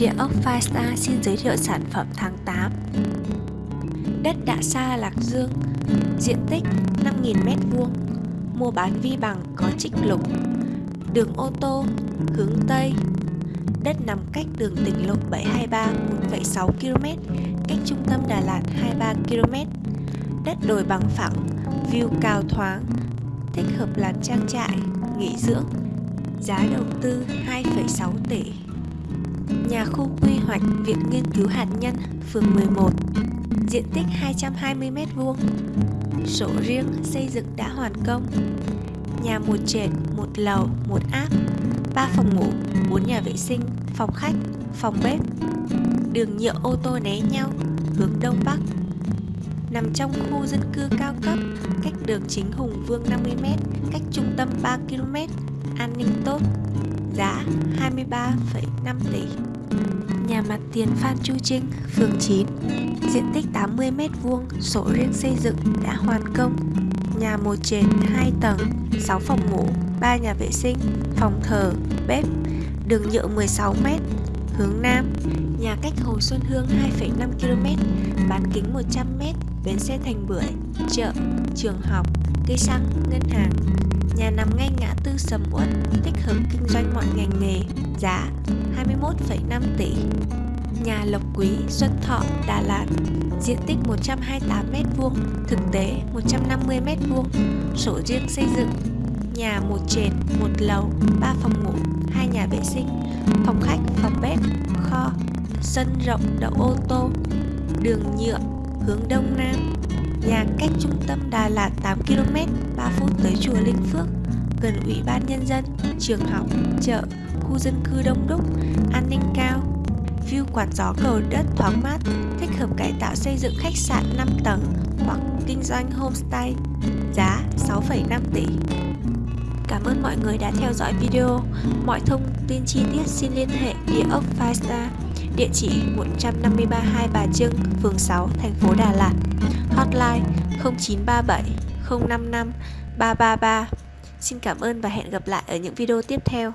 Địa ốc Firestar xin giới thiệu sản phẩm tháng 8 Đất Đạ Sa Lạc Dương Diện tích 5.000m2 Mua bán vi bằng có trích lục. Đường ô tô hướng Tây Đất nằm cách đường tỉnh lộ 723 1,6 km Cách trung tâm Đà Lạt 23 km Đất đồi bằng phẳng View cao thoáng Thích hợp làm trang trại, nghỉ dưỡng Giá đầu tư 2,6 tỷ. Nhà khu quy hoạch Viện Nghiên cứu Hạt nhân, phường 11 Diện tích 220m2 Sổ riêng xây dựng đã hoàn công. Nhà một trệt, một lầu, một áp 3 phòng ngủ, 4 nhà vệ sinh, phòng khách, phòng bếp. Đường nhựa ô tô né nhau, hướng đông bắc. Nằm trong khu dân cư cao cấp, cách đường chính Hùng Vương 50m, cách trung tâm 3km, an ninh tốt giá 23,5 tỷ. Nhà mặt tiền Phan Chu Trinh, phường 9, diện tích 80m2, sổ riêng xây dựng đã hoàn công. Nhà một trệt 2 tầng, 6 phòng ngủ, 3 nhà vệ sinh, phòng thờ, bếp, đường nhựa 16m, hướng Nam. Nhà cách Hồ Xuân Hương 2,5 km, bán kính 100m, bến xe Thành Bưởi, chợ, trường học, cây xăng, ngân hàng, Nhà nằm ngay ngã tư sầm uất, thích hợp kinh doanh mọi ngành nghề, giá 21,5 tỷ. Nhà Lộc Quý, Xuân Thọ, Đà Lạt, diện tích 128m2, thực tế 150m2, sổ riêng xây dựng, nhà một trệt, một lầu, 3 phòng ngủ, hai nhà vệ sinh, phòng khách, phòng bếp, kho, sân rộng đậu ô tô, đường nhựa, hướng đông nam, Nhà cách trung tâm Đà Lạt 8 km, 3 phút tới chùa Linh Phước, gần ủy ban nhân dân, trường học, chợ, khu dân cư đông đúc, an ninh cao. View quạt gió cầu đất thoáng mát, thích hợp cải tạo xây dựng khách sạn 5 tầng hoặc kinh doanh homestay. Giá 6,5 tỷ. Cảm ơn mọi người đã theo dõi video. Mọi thông tin chi tiết xin liên hệ địa ốc Firestar, địa chỉ 153 Hai Bà Trưng, phường 6, thành phố Đà Lạt hotline 0937 055 333. Xin cảm ơn và hẹn gặp lại ở những video tiếp theo.